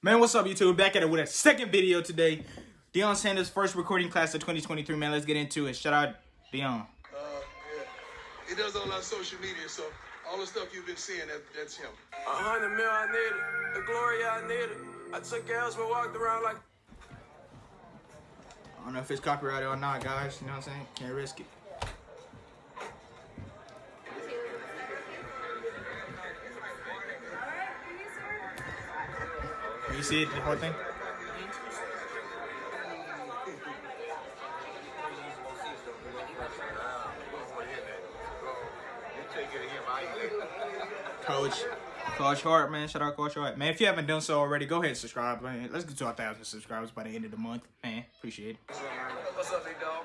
Man, what's up, YouTube? Back at it with a second video today. Deion Sanders' first recording class of 2023. Man, let's get into it. Shout out, Deion. Uh, yeah. He does all our social media, so all the stuff you've been seeing, that, that's him. A hundred mil I needed, the glory I needed. I took L's but walked around like I don't know if it's copyrighted or not, guys. You know what I'm saying? Can't risk it. You see it, the whole thing? Coach, Coach Hart, man. Shout out Coach Hart. Man, if you haven't done so already, go ahead and subscribe. Man. Let's get to a thousand subscribers by the end of the month. Man, appreciate it. What's up, big dog?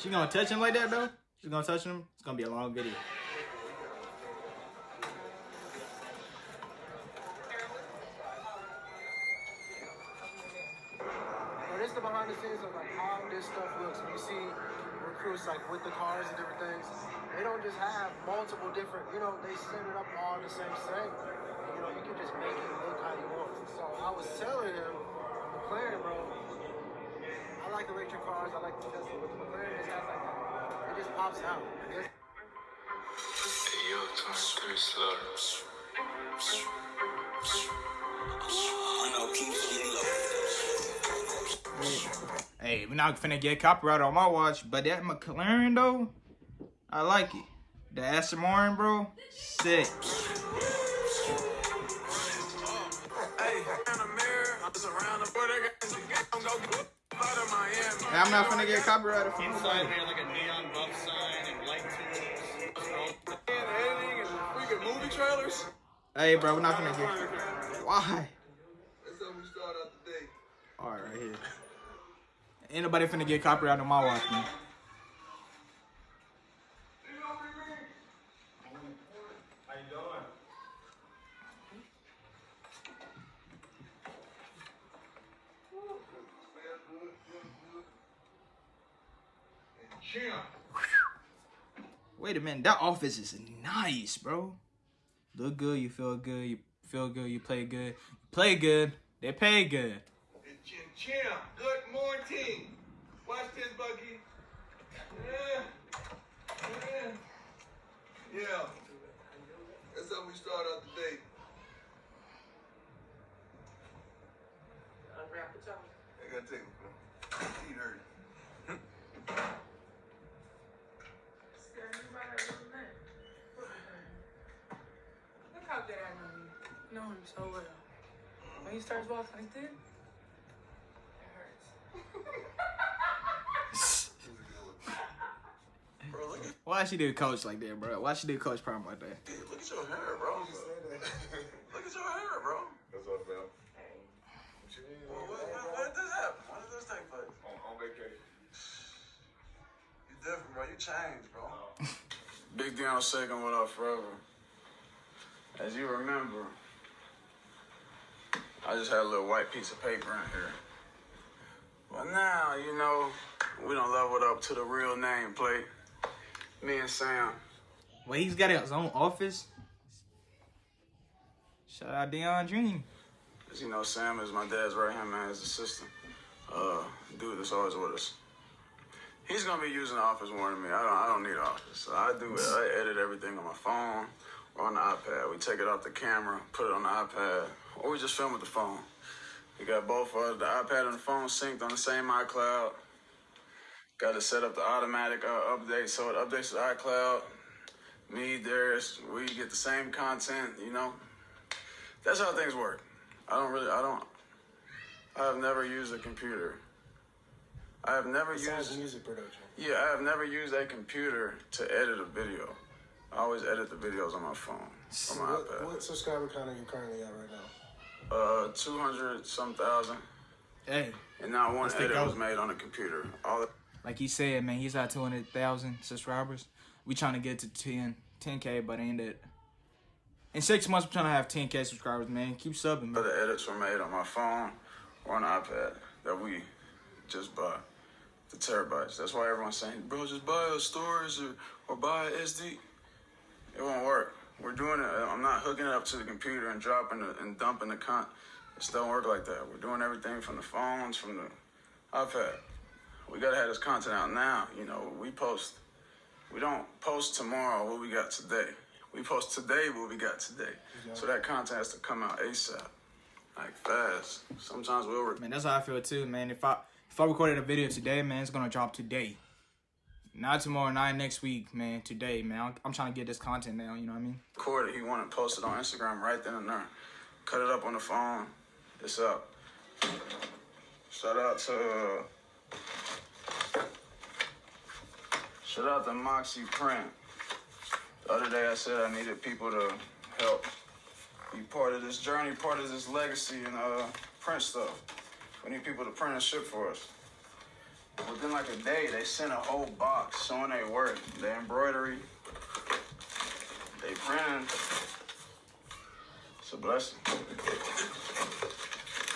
She gonna touch him like that though? She's gonna touch him? It's gonna be a long video. This the behind the scenes of like how this stuff looks. You see recruits like with the cars and different things, they don't just have multiple different. You know, they set it up all the same thing. You know, you can just make it look how you want. So I was telling him, McLaren, bro. I like electric cars. I like the Tesla, but the McLaren just has like that. It just pops out. It's- Hey, we're not finna get copyright on my watch, but that McLaren though, I like it. The Aston Martin, bro, sick. Hey, in I'm just around the border. I'm gonna go out of Miami. Hey, I'm not finna get copyrighted from Inside we had like a neon buff sign and light tools. And editing and freaking movie trailers. Hey, bro, we're not finna get. Why? That's how we start out the day. All right, right here. Ain't nobody finna get copyright on my watch, man. Wait a minute, that office is nice, bro. Look good, you feel good, you feel good, you play good, you play good, they pay good. And Chin Champ, good morning. Watch this, Bucky. Yeah. Yeah. Yeah. That's how we start out the day. Unwrap the tongue. I gotta take my feet hurt. Look how good I know you. Know him so well. When he starts walking like this, it hurts. Bro, look at, Why she do coach like that, bro? Why she do coach prom like that? look at your hair, bro. Look at your hair, bro. That's what I felt. Well, when, when, when did this happen? When did this take place? On, on vacation. You different, bro. You changed, bro. Big Deion second what up forever. As you remember, I just had a little white piece of paper in here. But now, you know, we don't leveled up to the real name plate. Me and Sam. Wait, he's got his own office. Shout out Deion Dream. As you know, Sam is my dad's right hand man, his assistant. Uh, dude that's always with us. He's gonna be using the office more than me. I don't. I don't need office. So I do it. I edit everything on my phone or on the iPad. We take it off the camera, put it on the iPad, or we just film with the phone. We got both uh, the iPad and the phone synced on the same iCloud. Got to set up the automatic uh, update so it updates to iCloud. Me, Darius, we get the same content. You know, that's how things work. I don't really. I don't. I have never used a computer. I have never Besides used. music production. Yeah, I have never used a computer to edit a video. I always edit the videos on my phone, on my What, iPad. what subscriber count are you currently at right now? Uh, two hundred some thousand, Hey, and not one edit was made on a computer. All like he said, man, he's at 200,000 subscribers. We trying to get to 10, 10K, but ain't it? In six months, we're trying to have 10K subscribers, man. Keep subbing, the man. other edits were made on my phone or the iPad that we just bought. The terabytes. That's why everyone's saying, bro, just buy a storage or, or buy a SD. It won't work. We're doing it. I'm not hooking it up to the computer and dropping it and dumping the con. It don't work like that. We're doing everything from the phones, from the iPad. We gotta have this content out now. You know, we post. We don't post tomorrow what we got today. We post today what we got today. So that content has to come out ASAP, like fast. Sometimes we'll. Man, that's how I feel too, man. If I if I recorded a video today, man, it's gonna drop today. Not tomorrow, not next week, man. Today, man. I'm, I'm trying to get this content now. You know what I mean? record it. He wanted to post it on Instagram right then and there. Cut it up on the phone. It's up. Shout out to shout out to Moxie Print. The other day I said I needed people to help be part of this journey, part of this legacy, and uh, print stuff. We need people to print and ship for us. Within like a day, they sent a whole box showing their work, their embroidery, they printing. It's a blessing.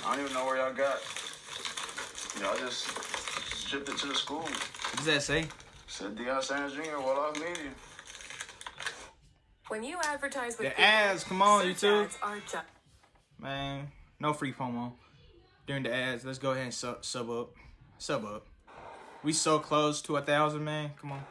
I don't even know where y'all got. Y'all just shipped it to the school. What does that say? Said Deion Sanders Jr. Well off media. When you advertise with The Google, ads, come on, search YouTube. ads are just Man, no free promo during the ads. Let's go ahead and sub, sub up. Sub up. We so close to a thousand, man. Come on.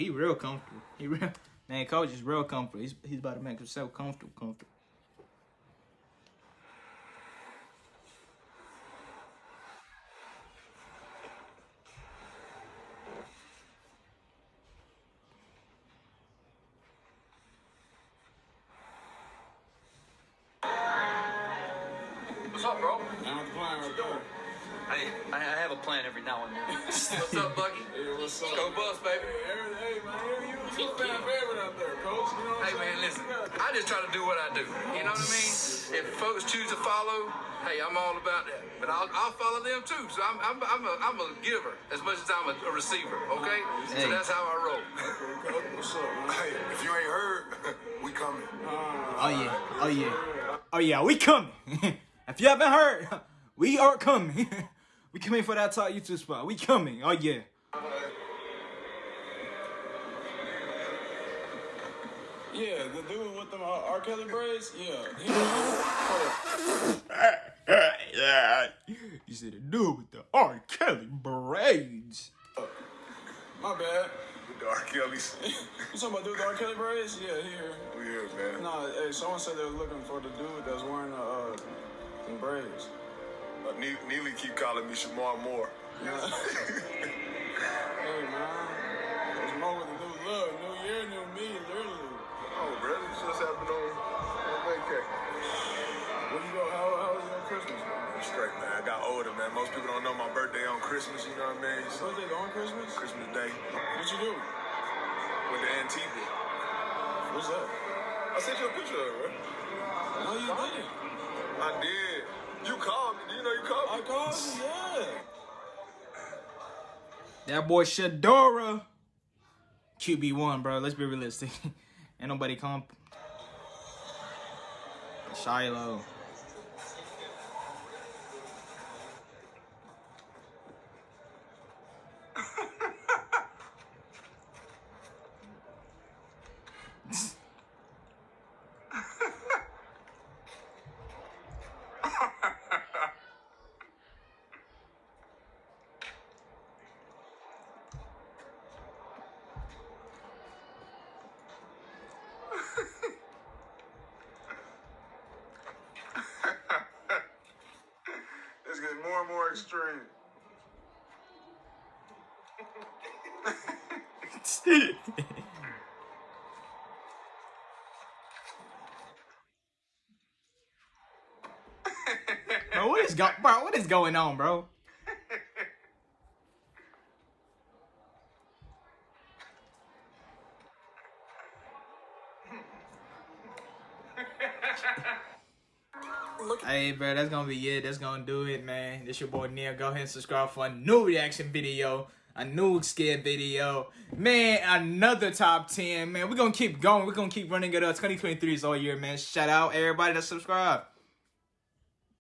He real comfortable. He real man. Coach is real comfortable. He's he's about to make himself comfortable. Comfortable. I I have a plan every now and then. What's up, Bucky? Hey, what's up? Go Buffs, baby. Hey, man, you was a fan favorite out there, coach. You know what Hey, man, listen. I just try to do what I do. You know what I mean? If folks choose to follow, hey, I'm all about that. But I'll, I'll follow them too. So I'm, I'm, I'm, a, I'm a giver as much as I'm a, a receiver, okay? Hey. So that's how I roll. What's up. Hey, if you ain't heard, we coming. Oh yeah. Oh yeah. Oh yeah. We coming. if you haven't heard, we are coming. We coming for that top YouTube spot. We coming. Oh yeah. Yeah, the dude with the uh, R. Kelly braids. Yeah. He, You said the dude with the R. Kelly braids. my bad. With the R. Kelly's. You talking about dude with the R. Kelly braids? Yeah, here. We here, man. Nah, hey, someone said they were looking for the dude that's wearing the uh, braids. Uh, Ne- Neely keep calling me Shemar Moore. Yeah. Hey man, there's more with the new look, new year, new me, literally. Oh, bro, this just happened on, on vacation. Where you go? How, how was your Christmas? I'm straight, man. I got older, man. Most people don't know my birthday on Christmas, you know what I mean? So, Birthday on Christmas? Christmas Day. What you do? Went to Antigua. What's that? I sent you a picture of it, bro. No, you didn't. I did. You called me. Do you know you called I called you, yeah. That boy Shedeur. QB1, bro. Let's be realistic. Ain't nobody comp. Shilo. dark string. bro, what is go bro, what is going on, bro? Hey, bro, that's gonna be it. That's gonna do it, man. This your boy Neil. Go ahead and subscribe for a new reaction video, a new skit video. Man, another top 10. Man, we're gonna keep going. We're gonna keep running it up. 2023 is all year, man. Shout out everybody that subscribe.